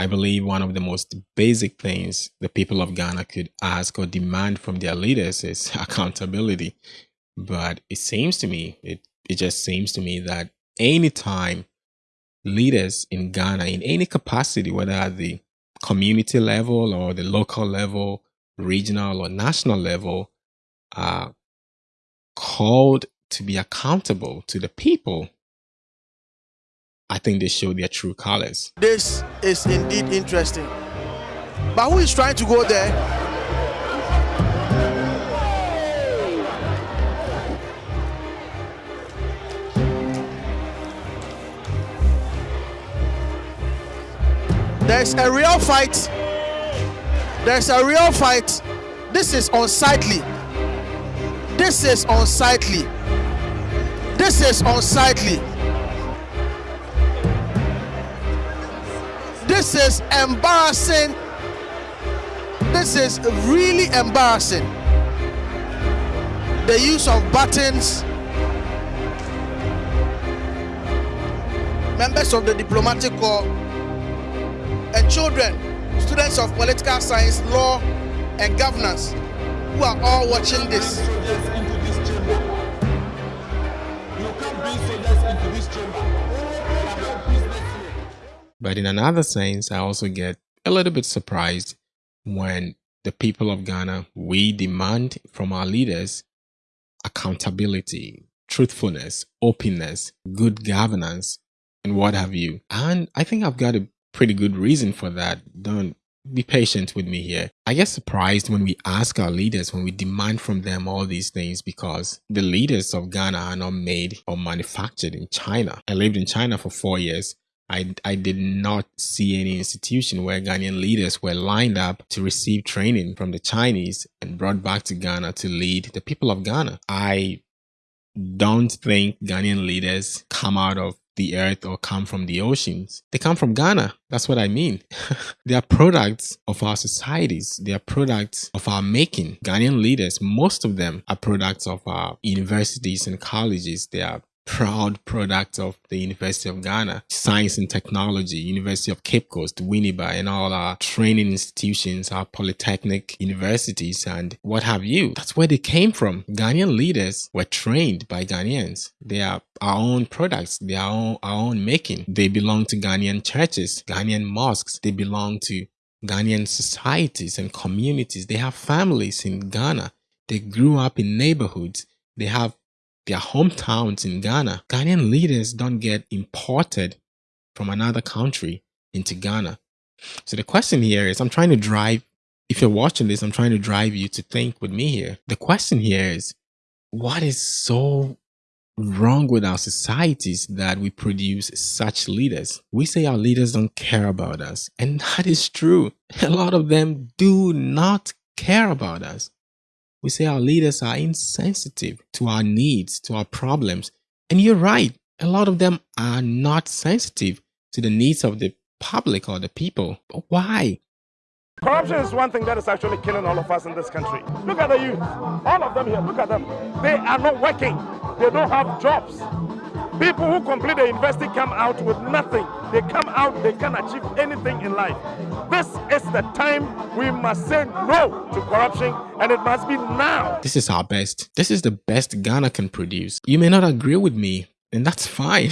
I believe one of the most basic things the people of Ghana could ask or demand from their leaders is accountability. But it seems to me, it, it just seems to me that anytime leaders in Ghana, in any capacity, whether at the community level or the local level, regional or national level, are called to be accountable to the people, I think they show their true colors. This is indeed interesting. But who is trying to go there? There's a real fight. There's a real fight. This is unsightly. This is unsightly. This is unsightly. This is embarrassing. This is really embarrassing. The use of buttons. Members of the diplomatic corps and children, students of political science, law, and governance, who are all watching this. But in another sense, I also get a little bit surprised when the people of Ghana, we demand from our leaders accountability, truthfulness, openness, good governance, and what have you. And I think I've got a pretty good reason for that. Don't be patient with me here. I get surprised when we ask our leaders, when we demand from them all these things because the leaders of Ghana are not made or manufactured in China. I lived in China for four years. I, I did not see any institution where Ghanaian leaders were lined up to receive training from the Chinese and brought back to Ghana to lead the people of Ghana. I don't think Ghanaian leaders come out of the earth or come from the oceans. They come from Ghana. That's what I mean. they are products of our societies. They are products of our making. Ghanaian leaders, most of them are products of our universities and colleges. They are proud product of the University of Ghana, Science and Technology, University of Cape Coast, Winneba, and all our training institutions, our polytechnic universities, and what have you. That's where they came from. Ghanaian leaders were trained by Ghanaians. They are our own products. They are our own, our own making. They belong to Ghanaian churches, Ghanaian mosques. They belong to Ghanaian societies and communities. They have families in Ghana. They grew up in neighborhoods. They have their hometowns in Ghana. Ghanaian leaders don't get imported from another country into Ghana. So the question here is I'm trying to drive, if you're watching this, I'm trying to drive you to think with me here. The question here is what is so wrong with our societies that we produce such leaders? We say our leaders don't care about us, and that is true. A lot of them do not care about us. We say our leaders are insensitive to our needs, to our problems. And you're right, a lot of them are not sensitive to the needs of the public or the people. But why? Corruption is one thing that is actually killing all of us in this country. Look at the youth, all of them here, look at them. They are not working, they don't have jobs. People who complete the university come out with nothing. They come out, they can't achieve anything in life. This is the time we must say no to corruption, and it must be now. This is our best. This is the best Ghana can produce. You may not agree with me, and that's fine.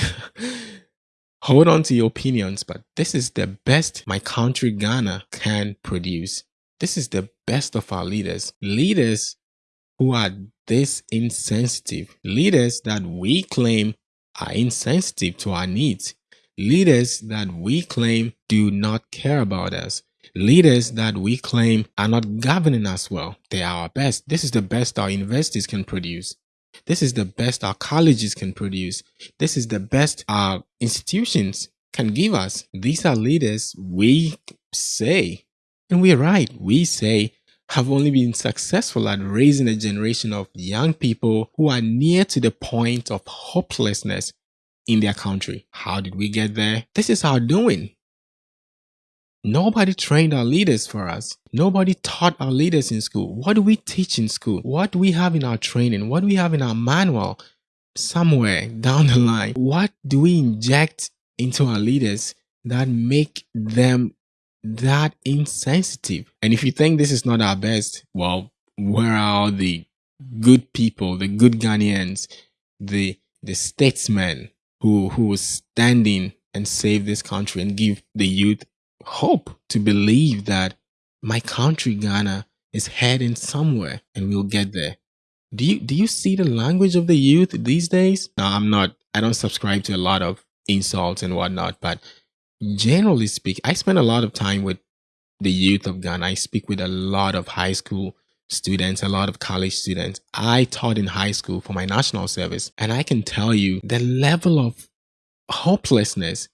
Hold on to your opinions, but this is the best my country Ghana can produce. This is the best of our leaders. Leaders who are this insensitive. Leaders that we claim are insensitive to our needs, leaders that we claim do not care about us, leaders that we claim are not governing us well. They are our best. This is the best our universities can produce. This is the best our colleges can produce. This is the best our institutions can give us. These are leaders we say, and we're right, we say have only been successful at raising a generation of young people who are near to the point of hopelessness in their country. How did we get there? This is our doing. Nobody trained our leaders for us. Nobody taught our leaders in school. What do we teach in school? What do we have in our training? What do we have in our manual? Somewhere down the line, what do we inject into our leaders that make them that insensitive. And if you think this is not our best, well, where are the good people, the good Ghanaians, the the statesmen who who was standing and save this country and give the youth hope to believe that my country Ghana is heading somewhere and we'll get there. Do you do you see the language of the youth these days? No, I'm not. I don't subscribe to a lot of insults and whatnot, but generally speaking, I spend a lot of time with the youth of Ghana. I speak with a lot of high school students, a lot of college students. I taught in high school for my national service, and I can tell you the level of hopelessness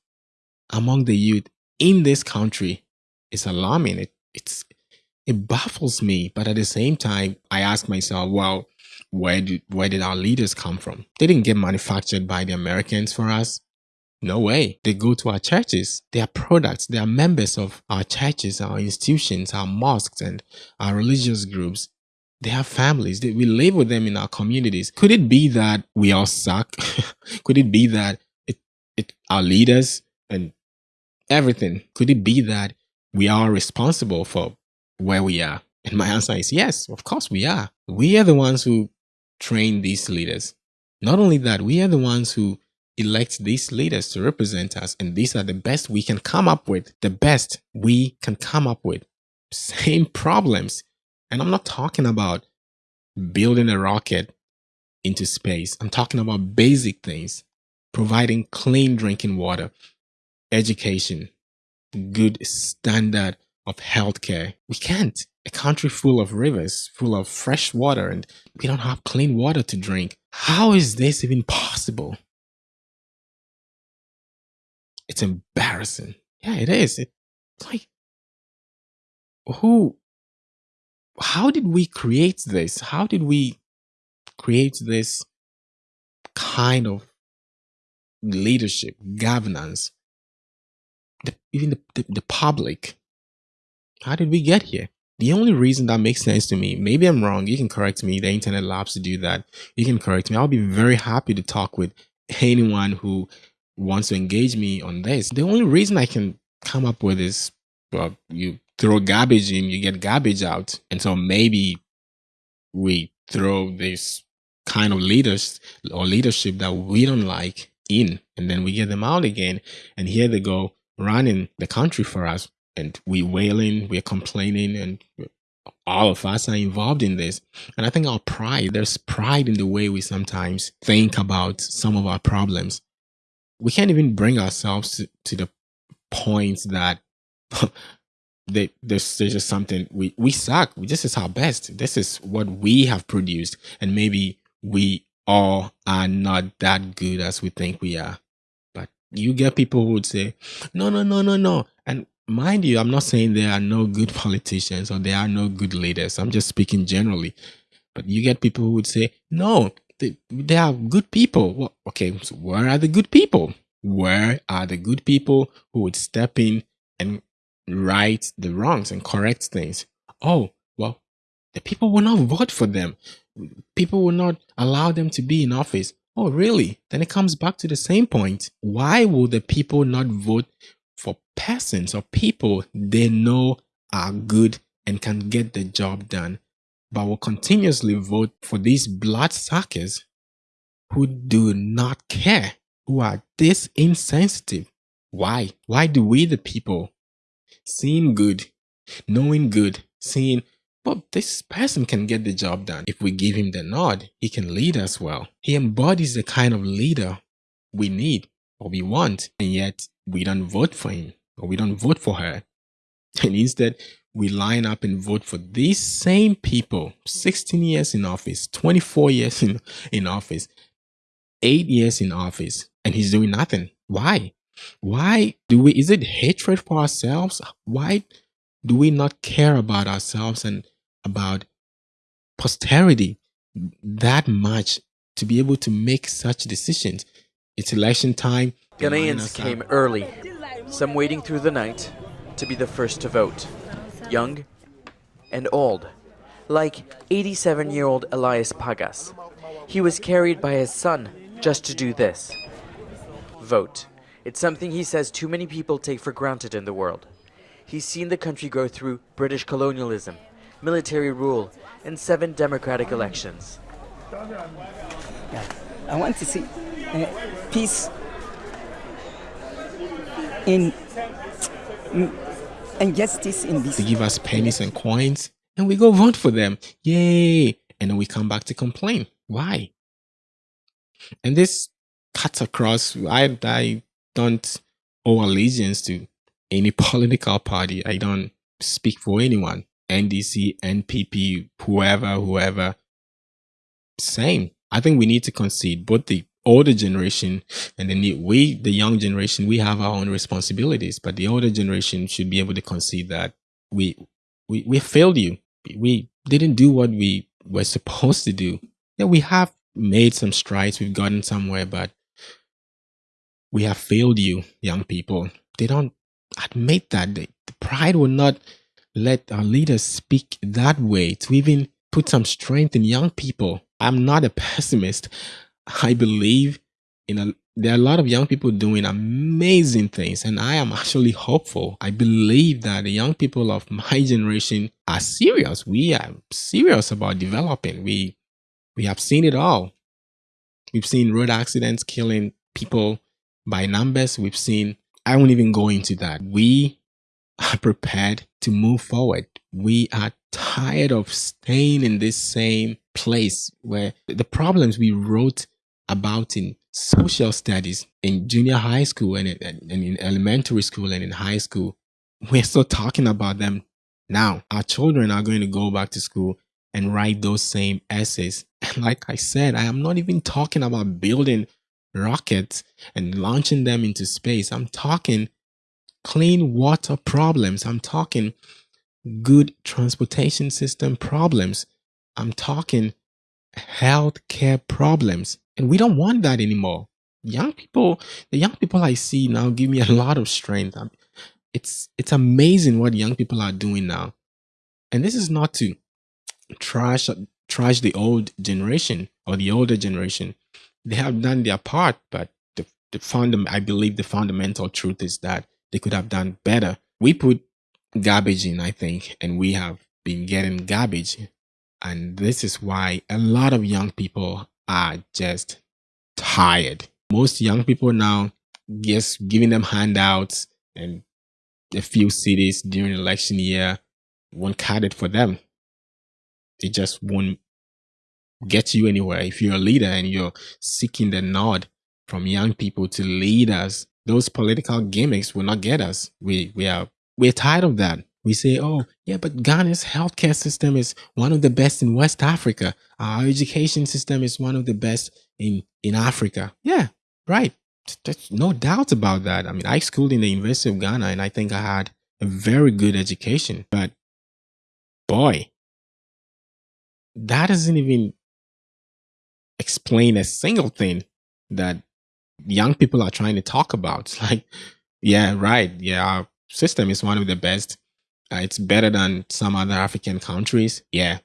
among the youth in this country is alarming. It, it's it baffles me, but at the same time, I ask myself, well, where did where did our leaders come from? They didn't get manufactured by the Americans for us. No way. They go to our churches. They are products. They are members of our churches, our institutions, our mosques, and our religious groups. They have families. They, we live with them in our communities. Could it be that we all suck? Could it be that it, it, our leaders and everything, could it be that we are responsible for where we are? And my answer is yes, of course we are. We are the ones who train these leaders. Not only that, we are the ones who elect these leaders to represent us, and these are the best we can come up with, the best we can come up with. Same problems. And I'm not talking about building a rocket into space. I'm talking about basic things, providing clean drinking water, education, good standard of healthcare. We can't. A country full of rivers, full of fresh water, and we don't have clean water to drink. How is this even possible? It's embarrassing. Yeah, it is. It's like, who, how did we create this? How did we create this kind of leadership, governance, the, even the, the, the public? How did we get here? The only reason that makes sense to me, maybe I'm wrong, you can correct me, the internet loves to do that. You can correct me. I'll be very happy to talk with anyone who wants to engage me on this. The only reason I can come up with is, well, you throw garbage in, you get garbage out. And so maybe we throw this kind of leaders or leadership that we don't like in, and then we get them out again. And here they go running the country for us and we wailing, we're complaining, and all of us are involved in this. And I think our pride, there's pride in the way we sometimes think about some of our problems. We can't even bring ourselves to, to the point that they, there's, there's just something we, we suck. This is our best. This is what we have produced. And maybe we all are not that good as we think we are. But you get people who would say, no, no, no, no, no. And mind you, I'm not saying there are no good politicians or there are no good leaders. I'm just speaking generally. But you get people who would say, no, they, they are good people. Well, okay, so where are the good people? Where are the good people who would step in and right the wrongs and correct things? Oh, well, the people will not vote for them. People will not allow them to be in office. Oh, really? Then it comes back to the same point. Why will the people not vote for persons or people they know are good and can get the job done, but will continuously vote for these bloodsuckers who do not care, who are this insensitive. Why? Why do we, the people, seeing good, knowing good, seeing, well, this person can get the job done. If we give him the nod, he can lead us well. He embodies the kind of leader we need or we want, and yet we don't vote for him or we don't vote for her. And instead, we line up and vote for these same people 16 years in office, 24 years in, in office, eight years in office, and he's doing nothing. Why? Why do we, is it hatred for ourselves? Why do we not care about ourselves and about posterity that much to be able to make such decisions? It's election time. Ghanaians came early, some waiting through the night to be the first to vote. Young and old, like 87 year old Elias Pagas. He was carried by his son just to do this vote. It's something he says too many people take for granted in the world. He's seen the country go through British colonialism, military rule, and seven democratic elections. I want to see uh, peace in and justice in this. They give us pennies and coins and we go vote for them. Yay! And then we come back to complain. Why? And this cuts across. I, I don't owe allegiance to any political party. I don't speak for anyone. NDC, NPP, whoever, whoever. Same. I think we need to concede both the older generation and the new, we, the young generation, we have our own responsibilities, but the older generation should be able to concede that we, we, we failed you. We didn't do what we were supposed to do. Yeah, we have made some strides. We've gotten somewhere, but we have failed you, young people. They don't admit that. They, the pride will not let our leaders speak that way to even put some strength in young people. I'm not a pessimist. I believe in a there are a lot of young people doing amazing things and i am actually hopeful. I believe that the young people of my generation are serious. We are serious about developing. We we have seen it all. We've seen road accidents killing people by numbers. We've seen i won't even go into that. We are prepared to move forward. We are tired of staying in this same place where the problems we wrote about in social studies in junior high school and in, and in elementary school and in high school. We're still talking about them now. Our children are going to go back to school and write those same essays. And like I said, I am not even talking about building rockets and launching them into space. I'm talking clean water problems. I'm talking good transportation system problems. I'm talking healthcare problems. And we don't want that anymore. Young people, the young people I see now give me a lot of strength. It's it's amazing what young people are doing now. And this is not to trash trash the old generation or the older generation. They have done their part, but the the fundam I believe the fundamental truth is that they could have done better. We put garbage in, I think, and we have been getting garbage. And this is why a lot of young people are just tired. Most young people now, just giving them handouts and a few cities during election year won't cut it for them. It just won't get you anywhere. If you're a leader and you're seeking the nod from young people to lead us, those political gimmicks will not get us. We we are we're tired of that. We say, oh, yeah, but Ghana's healthcare system is one of the best in West Africa. Our education system is one of the best in, in Africa. Yeah, right. There's no doubt about that. I mean, I schooled in the University of Ghana and I think I had a very good education. But boy, that doesn't even explain a single thing that young people are trying to talk about. It's like, yeah, right. Yeah, our system is one of the best uh, it's better than some other African countries. Yeah.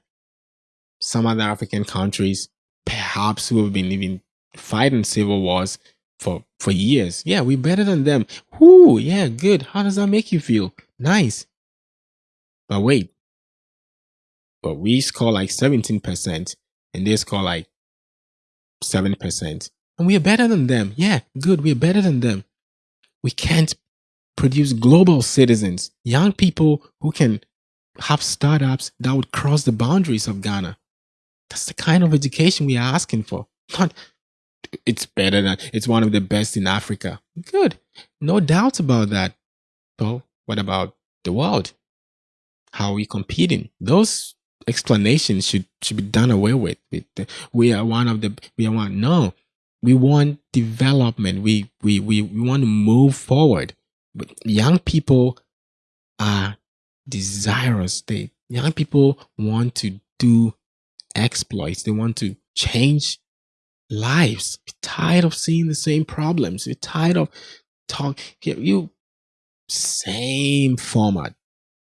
Some other African countries, perhaps who have been even fighting civil wars for, for years. Yeah, we're better than them. Whoo, yeah, good. How does that make you feel? Nice. But wait. But we score like 17% and they score like 7%. And we are better than them. Yeah, good. We're better than them. We can't produce global citizens, young people who can have startups that would cross the boundaries of Ghana. That's the kind of education we are asking for. Not it's better than it's one of the best in Africa. Good. No doubt about that. But what about the world? How are we competing? Those explanations should should be done away with. We are one of the we are one. No, we want development. We we we, we want to move forward. But young people are desirous. They young people want to do exploits. They want to change lives. We're tired of seeing the same problems. We're tired of talk you same format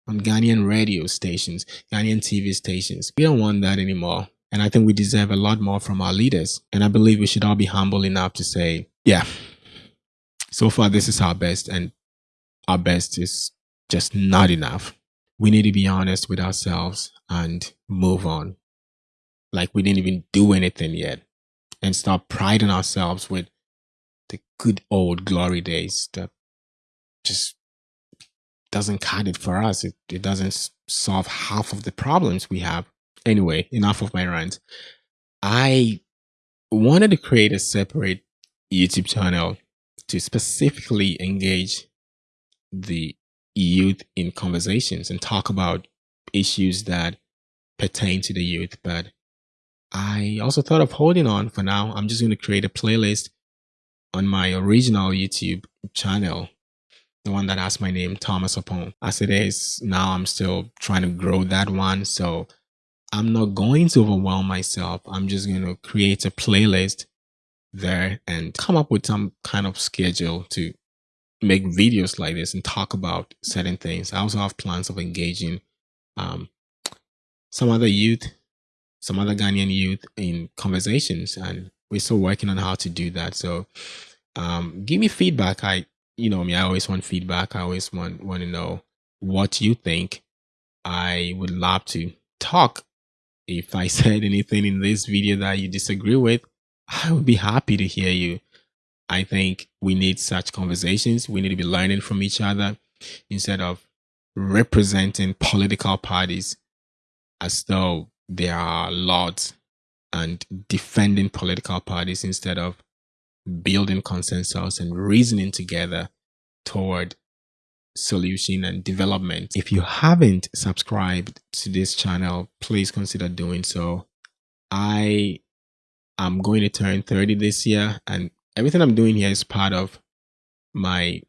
on Ghanaian radio stations, Ghanaian TV stations. We don't want that anymore. And I think we deserve a lot more from our leaders. And I believe we should all be humble enough to say, yeah, so far this is our best. And our best is just not enough. We need to be honest with ourselves and move on. Like we didn't even do anything yet and start priding ourselves with the good old glory days that just doesn't cut it for us. It, it doesn't solve half of the problems we have. Anyway, enough of my rant. I wanted to create a separate YouTube channel to specifically engage the youth in conversations and talk about issues that pertain to the youth. But I also thought of holding on for now. I'm just going to create a playlist on my original YouTube channel, the one that has my name, Thomas Upon. As it is now, I'm still trying to grow that one. So I'm not going to overwhelm myself. I'm just going to create a playlist there and come up with some kind of schedule to make videos like this and talk about certain things. I also have plans of engaging um, some other youth, some other Ghanaian youth in conversations, and we're still working on how to do that. So, um, give me feedback. I, you know me, I always want feedback. I always want want to know what you think. I would love to talk. If I said anything in this video that you disagree with, I would be happy to hear you. I think we need such conversations. We need to be learning from each other instead of representing political parties as though there are laws and defending political parties instead of building consensus and reasoning together toward solution and development. If you haven't subscribed to this channel, please consider doing so. I am going to turn 30 this year and everything I'm doing here is part of my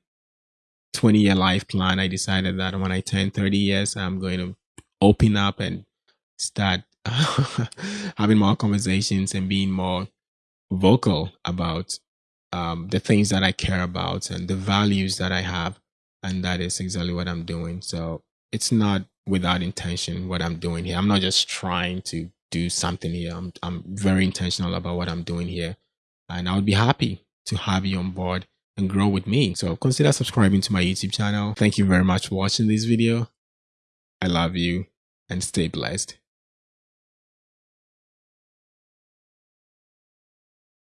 20 year life plan. I decided that when I turn 30 years, I'm going to open up and start having more conversations and being more vocal about um, the things that I care about and the values that I have. And that is exactly what I'm doing. So it's not without intention what I'm doing here. I'm not just trying to do something here. I'm, I'm very intentional about what I'm doing here. And I would be happy to have you on board and grow with me. So consider subscribing to my YouTube channel. Thank you very much for watching this video. I love you and stay blessed.